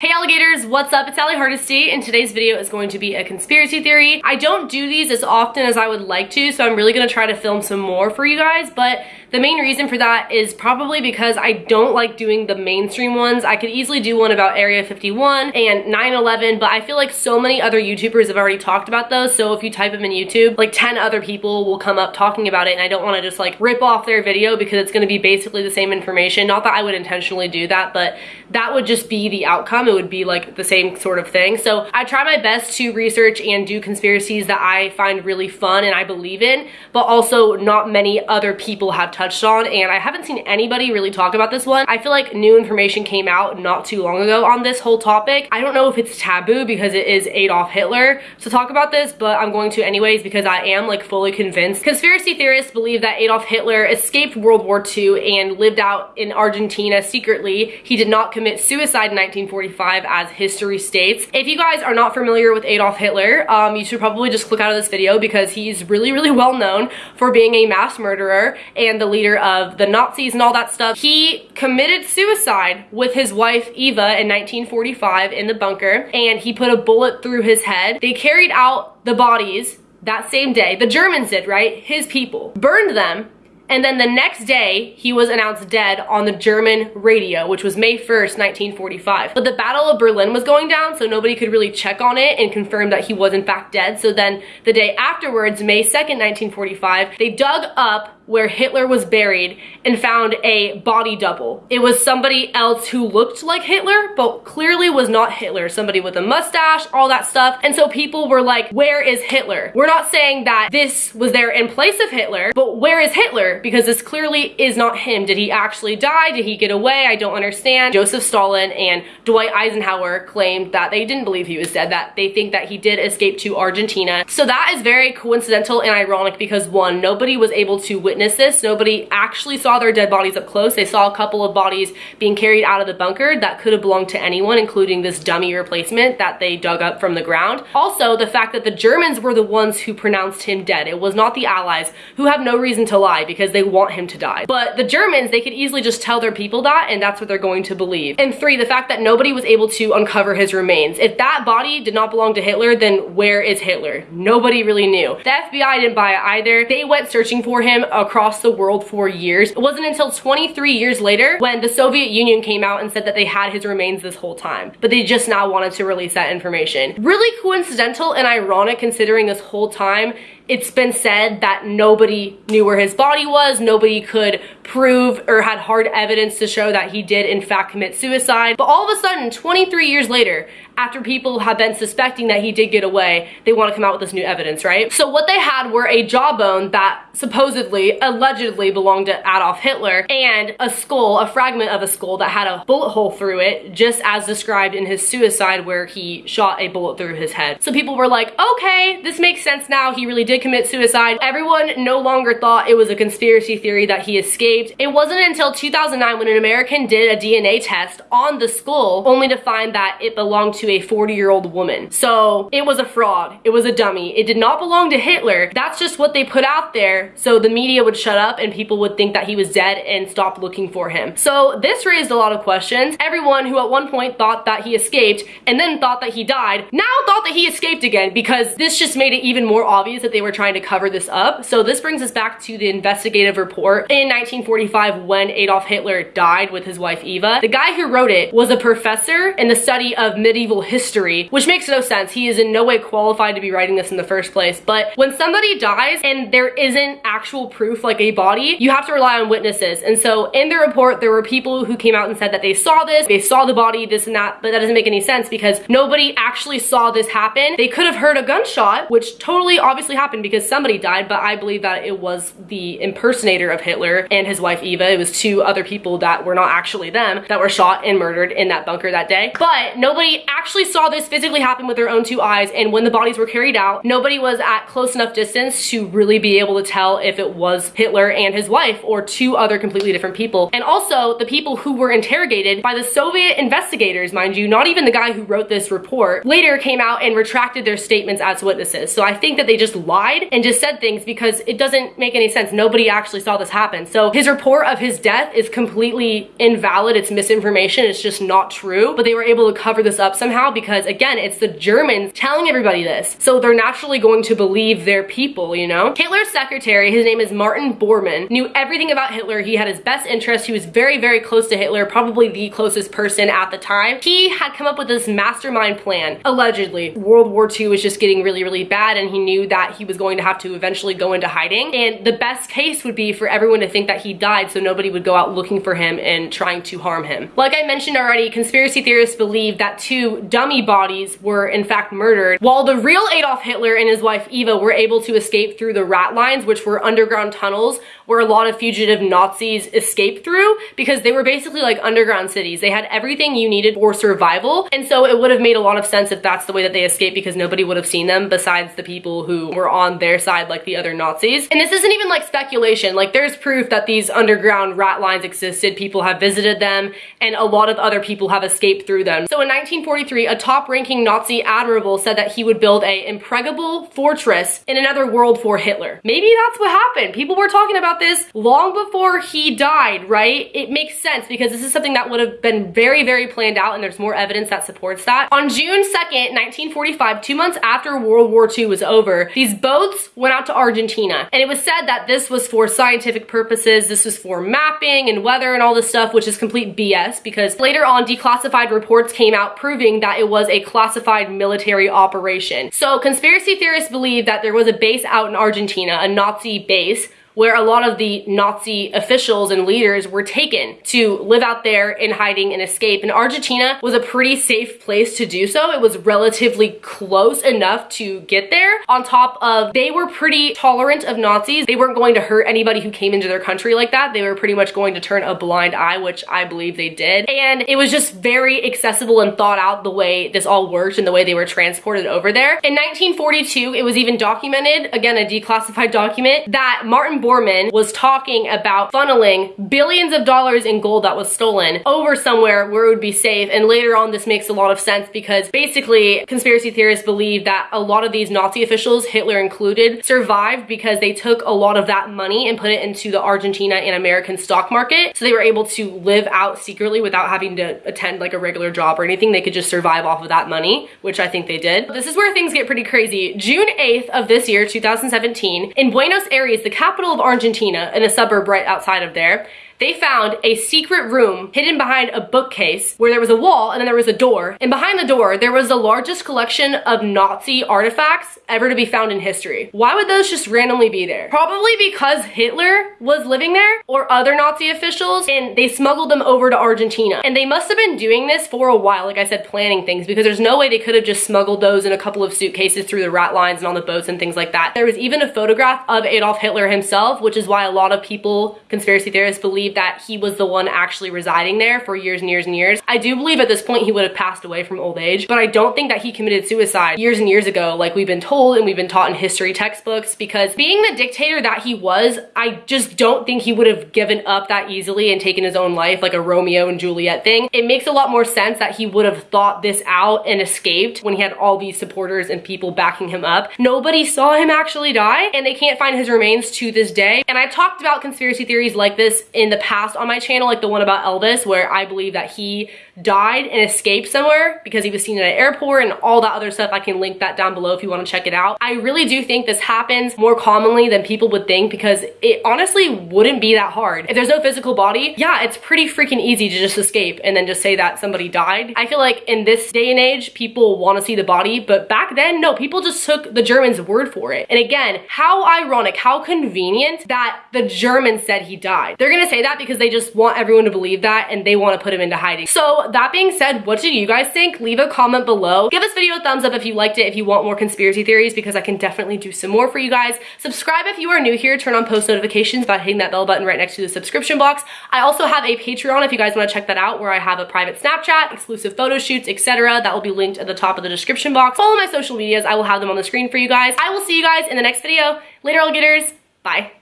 Hey alligators, what's up? It's Allie Hardesty and today's video is going to be a conspiracy theory. I don't do these as often as I would like to, so I'm really going to try to film some more for you guys, but the main reason for that is probably because I don't like doing the mainstream ones. I could easily do one about Area 51 and 9-11, but I feel like so many other YouTubers have already talked about those, so if you type them in YouTube, like 10 other people will come up talking about it, and I don't want to just like rip off their video because it's going to be basically the same information. Not that I would intentionally do that, but that would just be the outcome. It would be like the same sort of thing. So I try my best to research and do conspiracies that I find really fun and I believe in, but also not many other people have touched on and I haven't seen anybody really talk about this one. I feel like new information came out not too long ago on this whole topic. I don't know if it's taboo because it is Adolf Hitler to talk about this, but I'm going to anyways because I am like fully convinced. Conspiracy theorists believe that Adolf Hitler escaped World War II and lived out in Argentina secretly. He did not commit suicide in 1945 as history states. If you guys are not familiar with Adolf Hitler, um, you should probably just click out of this video because he's really, really well known for being a mass murderer and the leader of the Nazis and all that stuff. He committed suicide with his wife Eva in 1945 in the bunker and he put a bullet through his head. They carried out the bodies that same day. The Germans did, right? His people. Burned them and then the next day, he was announced dead on the German radio, which was May 1st, 1945. But the Battle of Berlin was going down, so nobody could really check on it and confirm that he was in fact dead. So then the day afterwards, May 2nd, 1945, they dug up where Hitler was buried and found a body double. It was somebody else who looked like Hitler, but clearly was not Hitler. Somebody with a mustache, all that stuff. And so people were like, where is Hitler? We're not saying that this was there in place of Hitler, but where is Hitler? Because this clearly is not him. Did he actually die? Did he get away? I don't understand. Joseph Stalin and Dwight Eisenhower claimed that they didn't believe he was dead, that they think that he did escape to Argentina. So that is very coincidental and ironic because one, nobody was able to witness this. Nobody actually saw their dead bodies up close. They saw a couple of bodies being carried out of the bunker that could have belonged to anyone, including this dummy replacement that they dug up from the ground. Also, the fact that the Germans were the ones who pronounced him dead. It was not the Allies, who have no reason to lie because they want him to die. But the Germans, they could easily just tell their people that, and that's what they're going to believe. And three, the fact that nobody was able to uncover his remains. If that body did not belong to Hitler, then where is Hitler? Nobody really knew. The FBI didn't buy it either. They went searching for him across the world for years. It wasn't until 23 years later when the Soviet Union came out and said that they had his remains this whole time, but they just now wanted to release that information. Really coincidental and ironic considering this whole time it's been said that nobody knew where his body was, nobody could prove or had hard evidence to show that he did in fact commit suicide. But all of a sudden, 23 years later, after people have been suspecting that he did get away, they want to come out with this new evidence, right? So what they had were a jawbone that supposedly, allegedly belonged to Adolf Hitler and a skull, a fragment of a skull that had a bullet hole through it, just as described in his suicide where he shot a bullet through his head. So people were like, okay, this makes sense now. He really did commit suicide. Everyone no longer thought it was a conspiracy theory that he escaped. It wasn't until 2009 when an American did a DNA test on the skull only to find that it belonged to a 40 year old woman. So it was a fraud. It was a dummy. It did not belong to Hitler. That's just what they put out there so the media would shut up and people would think that he was dead and stop looking for him. So this raised a lot of questions. Everyone who at one point thought that he escaped and then thought that he died now thought that he escaped again because this just made it even more obvious that they were trying to cover this up. So this brings us back to the investigative report in 1945 when Adolf Hitler died with his wife Eva. The guy who wrote it was a professor in the study of medieval history, which makes no sense. He is in no way qualified to be writing this in the first place. But when somebody dies and there isn't actual proof like a body, you have to rely on witnesses. And so in the report, there were people who came out and said that they saw this, they saw the body, this and that, but that doesn't make any sense because nobody actually saw this happen. They could have heard a gunshot, which totally obviously happened because somebody died, but I believe that it was the impersonator of Hitler and his wife Eva. It was two other people that were not actually them that were shot and murdered in that bunker that day. But nobody actually saw this physically happen with their own two eyes and when the bodies were carried out, nobody was at close enough distance to really be able to tell if it was Hitler and his wife or two other completely different people. And also the people who were interrogated by the Soviet investigators, mind you, not even the guy who wrote this report, later came out and retracted their statements as witnesses. So I think that they just lied lied and just said things because it doesn't make any sense. Nobody actually saw this happen. So his report of his death is completely invalid. It's misinformation. It's just not true. But they were able to cover this up somehow because again, it's the Germans telling everybody this. So they're naturally going to believe their people, you know? Hitler's secretary, his name is Martin Bormann, knew everything about Hitler. He had his best interest. He was very, very close to Hitler, probably the closest person at the time. He had come up with this mastermind plan, allegedly. World War II was just getting really, really bad and he knew that he was going to have to eventually go into hiding. And the best case would be for everyone to think that he died so nobody would go out looking for him and trying to harm him. Like I mentioned already, conspiracy theorists believe that two dummy bodies were in fact murdered, while the real Adolf Hitler and his wife Eva were able to escape through the rat lines, which were underground tunnels where a lot of fugitive Nazis escaped through because they were basically like underground cities. They had everything you needed for survival. And so it would have made a lot of sense if that's the way that they escaped because nobody would have seen them besides the people who were on their side like the other Nazis. And this isn't even like speculation. Like there's proof that these underground rat lines existed. People have visited them and a lot of other people have escaped through them. So in 1943, a top ranking Nazi admiral said that he would build a impregnable fortress in another world for Hitler. Maybe that's what happened. People were talking about this long before he died, right? It makes sense because this is something that would have been very, very planned out and there's more evidence that supports that. On June 2nd, 1945, two months after World War II was over, these boats went out to Argentina and it was said that this was for scientific purposes. This was for mapping and weather and all this stuff, which is complete BS because later on declassified reports came out proving that it was a classified military operation. So conspiracy theorists believe that there was a base out in Argentina, a Nazi base, where a lot of the Nazi officials and leaders were taken to live out there in hiding and escape. And Argentina was a pretty safe place to do so. It was relatively close enough to get there. On top of, they were pretty tolerant of Nazis. They weren't going to hurt anybody who came into their country like that. They were pretty much going to turn a blind eye, which I believe they did. And it was just very accessible and thought out the way this all worked and the way they were transported over there. In 1942, it was even documented, again, a declassified document, that Martin Bormann was talking about funneling billions of dollars in gold that was stolen over somewhere where it would be safe. And later on, this makes a lot of sense because basically conspiracy theorists believe that a lot of these Nazi officials, Hitler included, survived because they took a lot of that money and put it into the Argentina and American stock market. So they were able to live out secretly without having to attend like a regular job or anything. They could just survive off of that money, which I think they did. This is where things get pretty crazy. June 8th of this year, 2017, in Buenos Aires, the capital of Argentina in a suburb right outside of there they found a secret room hidden behind a bookcase where there was a wall and then there was a door. And behind the door, there was the largest collection of Nazi artifacts ever to be found in history. Why would those just randomly be there? Probably because Hitler was living there or other Nazi officials and they smuggled them over to Argentina. And they must have been doing this for a while, like I said, planning things because there's no way they could have just smuggled those in a couple of suitcases through the rat lines and on the boats and things like that. There was even a photograph of Adolf Hitler himself, which is why a lot of people, conspiracy theorists, believe believe that he was the one actually residing there for years and years and years. I do believe at this point he would have passed away from old age, but I don't think that he committed suicide years and years ago like we've been told and we've been taught in history textbooks because being the dictator that he was, I just don't think he would have given up that easily and taken his own life like a Romeo and Juliet thing. It makes a lot more sense that he would have thought this out and escaped when he had all these supporters and people backing him up. Nobody saw him actually die and they can't find his remains to this day. And I talked about conspiracy theories like this in the past on my channel, like the one about Elvis, where I believe that he died and escaped somewhere because he was seen at an airport and all that other stuff. I can link that down below if you want to check it out. I really do think this happens more commonly than people would think because it honestly wouldn't be that hard. If there's no physical body, yeah, it's pretty freaking easy to just escape and then just say that somebody died. I feel like in this day and age, people want to see the body, but back then, no, people just took the Germans' word for it. And again, how ironic, how convenient that the Germans said he died. They're gonna say that because they just want everyone to believe that and they want to put him into hiding. So that being said, what do you guys think? Leave a comment below. Give this video a thumbs up if you liked it, if you want more conspiracy theories, because I can definitely do some more for you guys. Subscribe if you are new here. Turn on post notifications by hitting that bell button right next to the subscription box. I also have a Patreon if you guys want to check that out, where I have a private Snapchat, exclusive photo shoots, etc. That will be linked at the top of the description box. Follow my social medias. I will have them on the screen for you guys. I will see you guys in the next video. Later, alligators. Bye.